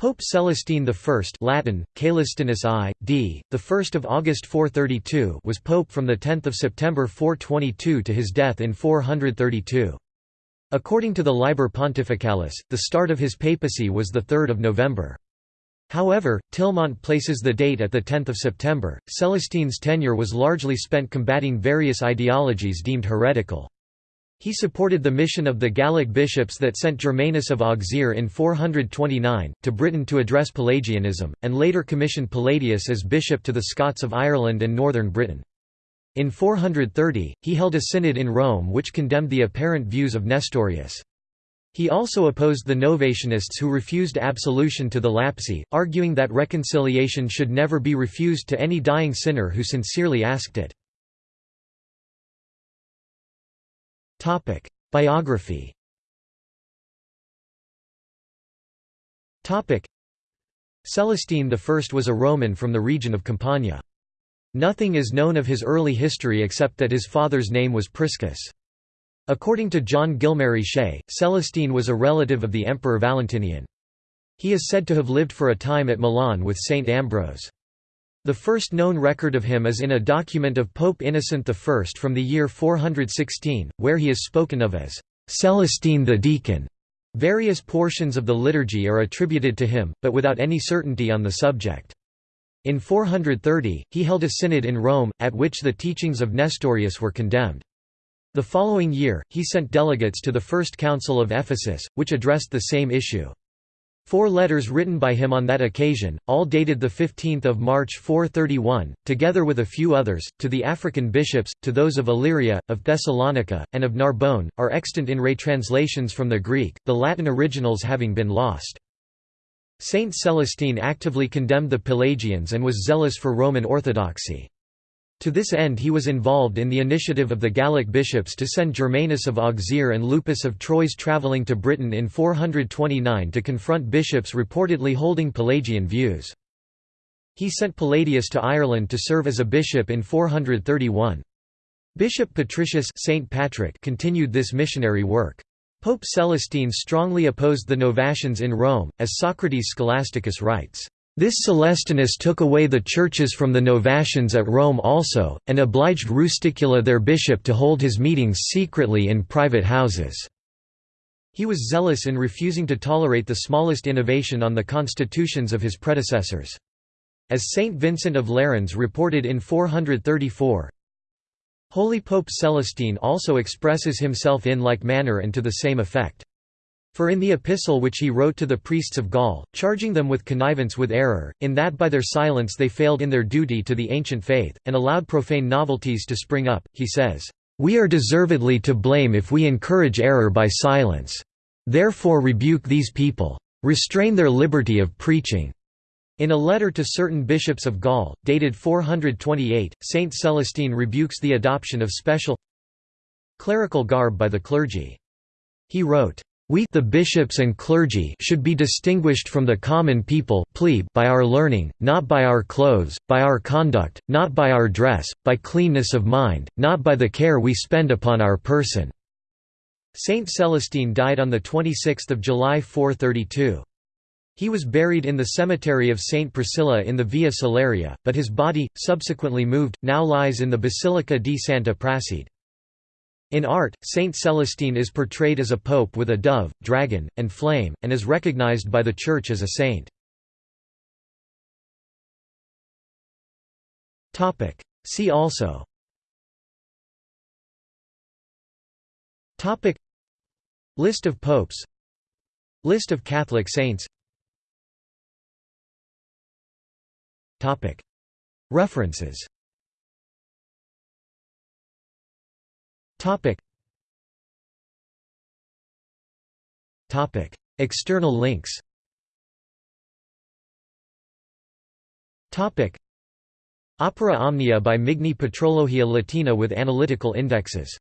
Pope Celestine I Latin, Caelestinus I, d. 1 August 432 was pope from 10 September 422 to his death in 432. According to the Liber Pontificalis, the start of his papacy was 3 November. However, Tillemont places the date at 10 September. Celestine's tenure was largely spent combating various ideologies deemed heretical. He supported the mission of the Gallic bishops that sent Germanus of Auxerre in 429, to Britain to address Pelagianism, and later commissioned Palladius as bishop to the Scots of Ireland and northern Britain. In 430, he held a synod in Rome which condemned the apparent views of Nestorius. He also opposed the Novatianists who refused absolution to the Lapsi, arguing that reconciliation should never be refused to any dying sinner who sincerely asked it. Topic: Biography. Topic: Celestine I was a Roman from the region of Campania. Nothing is known of his early history except that his father's name was Priscus. According to John Gilmary Shea, Celestine was a relative of the Emperor Valentinian. He is said to have lived for a time at Milan with Saint Ambrose. The first known record of him is in a document of Pope Innocent I from the year 416, where he is spoken of as Celestine the Deacon. Various portions of the liturgy are attributed to him, but without any certainty on the subject. In 430, he held a synod in Rome, at which the teachings of Nestorius were condemned. The following year, he sent delegates to the First Council of Ephesus, which addressed the same issue. Four letters written by him on that occasion, all dated 15 March 431, together with a few others, to the African bishops, to those of Illyria, of Thessalonica, and of Narbonne, are extant in retranslations from the Greek, the Latin originals having been lost. Saint Celestine actively condemned the Pelagians and was zealous for Roman orthodoxy. To this end he was involved in the initiative of the Gallic bishops to send Germanus of Auxerre and Lupus of Troyes travelling to Britain in 429 to confront bishops reportedly holding Pelagian views. He sent Palladius to Ireland to serve as a bishop in 431. Bishop Patricius Saint Patrick continued this missionary work. Pope Celestine strongly opposed the Novatians in Rome, as Socrates Scholasticus writes. This Celestinus took away the churches from the Novatians at Rome also, and obliged Rusticula their bishop to hold his meetings secretly in private houses. He was zealous in refusing to tolerate the smallest innovation on the constitutions of his predecessors. As Saint Vincent of Lerins reported in 434, Holy Pope Celestine also expresses himself in like manner and to the same effect. For in the epistle which he wrote to the priests of Gaul, charging them with connivance with error, in that by their silence they failed in their duty to the ancient faith, and allowed profane novelties to spring up, he says, "...we are deservedly to blame if we encourage error by silence. Therefore rebuke these people. Restrain their liberty of preaching." In a letter to certain bishops of Gaul, dated 428, Saint Celestine rebukes the adoption of special clerical garb by the clergy. He wrote, we the bishops and clergy should be distinguished from the common people plebe by our learning, not by our clothes, by our conduct, not by our dress, by cleanness of mind, not by the care we spend upon our person." Saint Celestine died on 26 July 432. He was buried in the cemetery of Saint Priscilla in the Via Salaria, but his body, subsequently moved, now lies in the Basilica di Santa Prassede. In art, Saint Celestine is portrayed as a pope with a dove, dragon, and flame, and is recognized by the Church as a saint. See also. List of popes. List of Catholic saints. References Topic. Topic. External links Topic. Opera Omnia by Migne Patrologia Latina with analytical indexes